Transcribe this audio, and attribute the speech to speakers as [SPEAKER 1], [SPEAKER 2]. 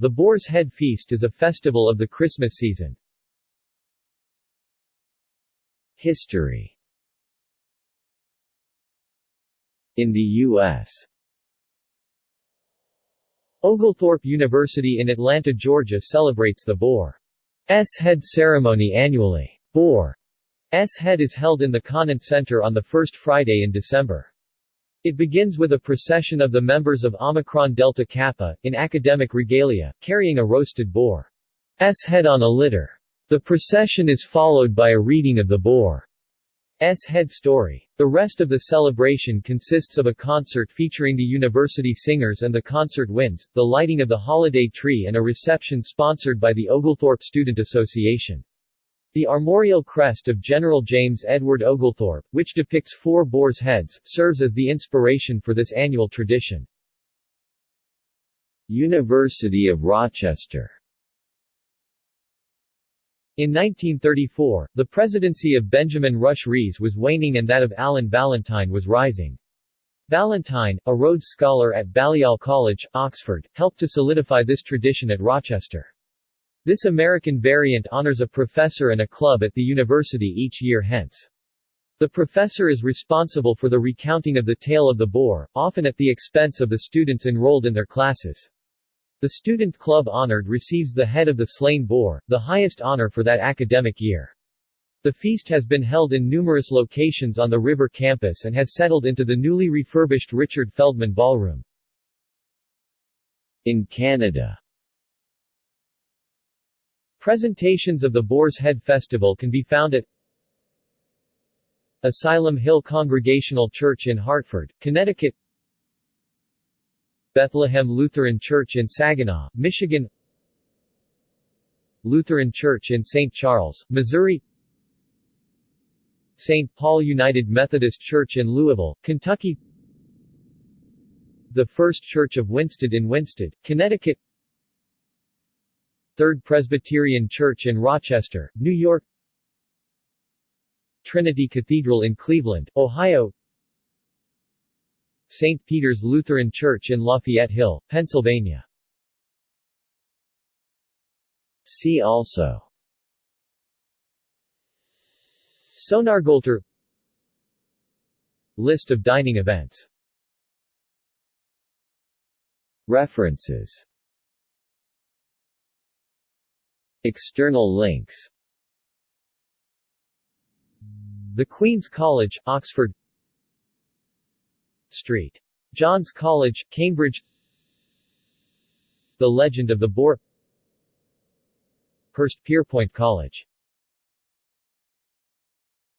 [SPEAKER 1] The Boar's Head Feast is a festival of the Christmas season.
[SPEAKER 2] History In the U.S.
[SPEAKER 1] Oglethorpe University in Atlanta, Georgia celebrates the Boar's Head ceremony annually. Boar's Head is held in the Conant Center on the first Friday in December. It begins with a procession of the members of Omicron Delta Kappa, in academic regalia, carrying a roasted boar's head on a litter. The procession is followed by a reading of the boar's head story. The rest of the celebration consists of a concert featuring the university singers and the concert winds, the lighting of the holiday tree and a reception sponsored by the Oglethorpe Student Association. The armorial crest of General James Edward Oglethorpe, which depicts four boar's heads, serves as the inspiration for this annual tradition.
[SPEAKER 2] University of Rochester
[SPEAKER 1] In 1934, the presidency of Benjamin Rush Rhees was waning and that of Alan Valentine was rising. Valentine, a Rhodes Scholar at Balliol College, Oxford, helped to solidify this tradition at Rochester. This American variant honors a professor and a club at the university each year hence. The professor is responsible for the recounting of the tale of the boar, often at the expense of the students enrolled in their classes. The student club honored receives the head of the slain boar, the highest honor for that academic year. The feast has been held in numerous locations on the river campus and has settled into the newly refurbished Richard Feldman Ballroom.
[SPEAKER 2] In Canada
[SPEAKER 1] Presentations of the Boar's Head Festival can be found at Asylum Hill Congregational Church in Hartford, Connecticut Bethlehem Lutheran Church in Saginaw, Michigan Lutheran Church in St. Charles, Missouri St. Paul United Methodist Church in Louisville, Kentucky The First Church of Winsted in Winsted, Connecticut Third Presbyterian Church in Rochester, New York. Trinity Cathedral in Cleveland, Ohio. St. Peter's Lutheran Church in Lafayette Hill, Pennsylvania.
[SPEAKER 2] See also.
[SPEAKER 1] Sónargöltr List of dining events.
[SPEAKER 2] References External links
[SPEAKER 1] The Queen's College, Oxford St. John's College, Cambridge The Legend of the Boar Hurstpierpoint College